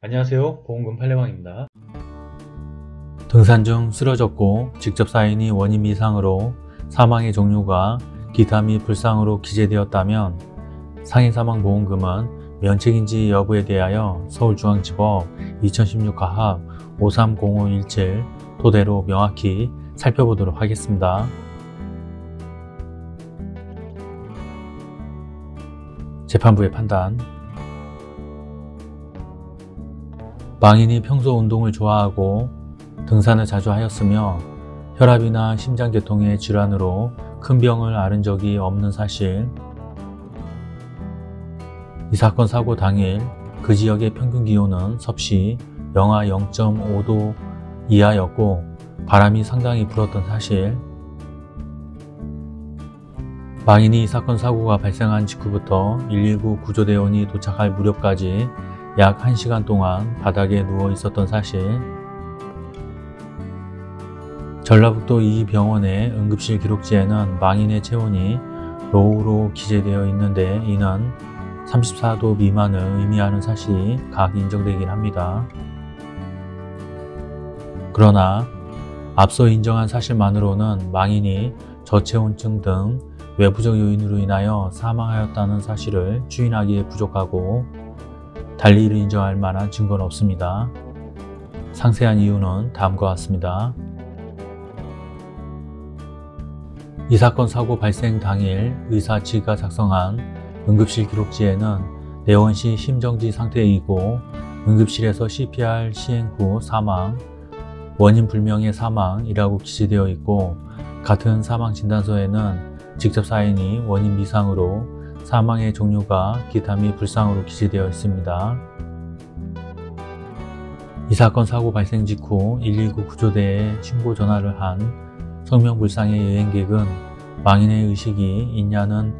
안녕하세요. 보험금 팔례방입니다. 등산 중 쓰러졌고 직접 사인이 원인 미상으로 사망의 종류가 기타 및 불상으로 기재되었다면 상해 사망 보험금은 면책인지 여부에 대하여 서울중앙지법 2016 가합 530517 토대로 명확히 살펴보도록 하겠습니다. 재판부의 판단 망인이 평소 운동을 좋아하고 등산을 자주 하였으며 혈압이나 심장계통의 질환으로 큰 병을 앓은 적이 없는 사실. 이 사건 사고 당일 그 지역의 평균 기온은 섭씨 영하 0.5도 이하였고 바람이 상당히 불었던 사실. 망인이 이 사건 사고가 발생한 직후부터 119 구조대원이 도착할 무렵까지 약 1시간 동안 바닥에 누워 있었던 사실 전라북도 이 병원의 응급실 기록지에는 망인의 체온이 로우로 기재되어 있는데 이는 34도 미만을 의미하는 사실이 각 인정되긴 합니다. 그러나 앞서 인정한 사실만으로는 망인이 저체온증 등 외부적 요인으로 인하여 사망하였다는 사실을 추인하기에 부족하고 달리 이를 인정할 만한 증거는 없습니다. 상세한 이유는 다음과 같습니다. 이 사건 사고 발생 당일 의사 지가 작성한 응급실 기록지에는 내원시 심정지 상태이고 응급실에서 CPR 시행 후 사망, 원인 불명의 사망이라고 기재되어 있고 같은 사망 진단서에는 직접 사인이 원인 미상으로 사망의 종류가 기타 및 불상으로 기재되어 있습니다. 이 사건 사고 발생 직후 119 구조대에 신고 전화를 한 성명불상의 여행객은 망인의 의식이 있냐는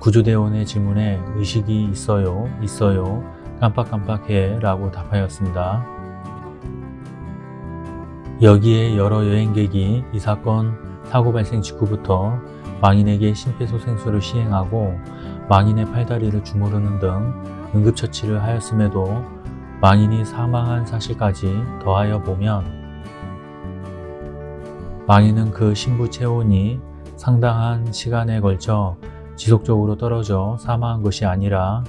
구조대원의 질문에 의식이 있어요, 있어요, 깜빡깜빡해 라고 답하였습니다. 여기에 여러 여행객이 이 사건 사고 발생 직후부터 망인에게 심폐소생술을 시행하고 망인의 팔다리를 주무르는 등 응급처치를 하였음에도 망인이 사망한 사실까지 더하여 보면 망인은 그 신부 체온이 상당한 시간에 걸쳐 지속적으로 떨어져 사망한 것이 아니라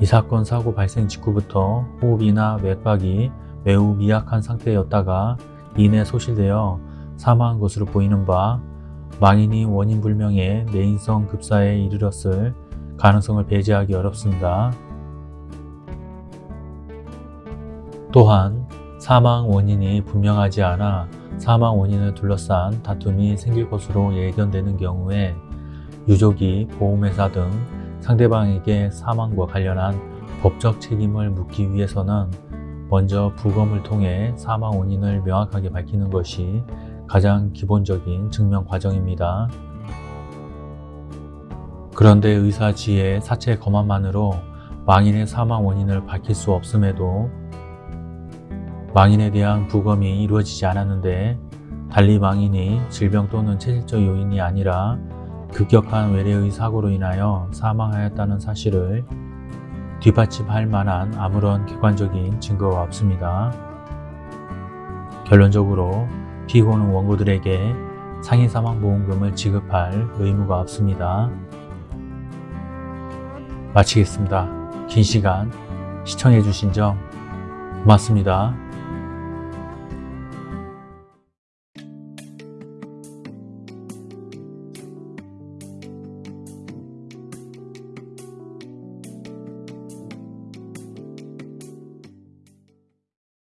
이 사건 사고 발생 직후부터 호흡이나 맥박이 매우 미약한 상태였다가 이내 소실되어 사망한 것으로 보이는 바 망인이 원인 불명의 내인성 급사에 이르렀을 가능성을 배제하기 어렵습니다. 또한 사망 원인이 분명하지 않아 사망 원인을 둘러싼 다툼이 생길 것으로 예견되는 경우에 유족이 보험회사 등 상대방에게 사망과 관련한 법적 책임을 묻기 위해서는 먼저 부검을 통해 사망 원인을 명확하게 밝히는 것이 가장 기본적인 증명 과정입니다. 그런데 의사 지의 사체 검안만으로 망인의 사망 원인을 밝힐 수 없음에도 망인에 대한 부검이 이루어지지 않았는데 달리 망인이 질병 또는 체질적 요인이 아니라 급격한 외래의 사고로 인하여 사망하였다는 사실을 뒷받침할 만한 아무런 객관적인 증거가 없습니다. 결론적으로 피고는 원고들에게 상해사망보험금을 지급할 의무가 없습니다. 마치겠습니다. 긴 시간 시청해주신 점 고맙습니다.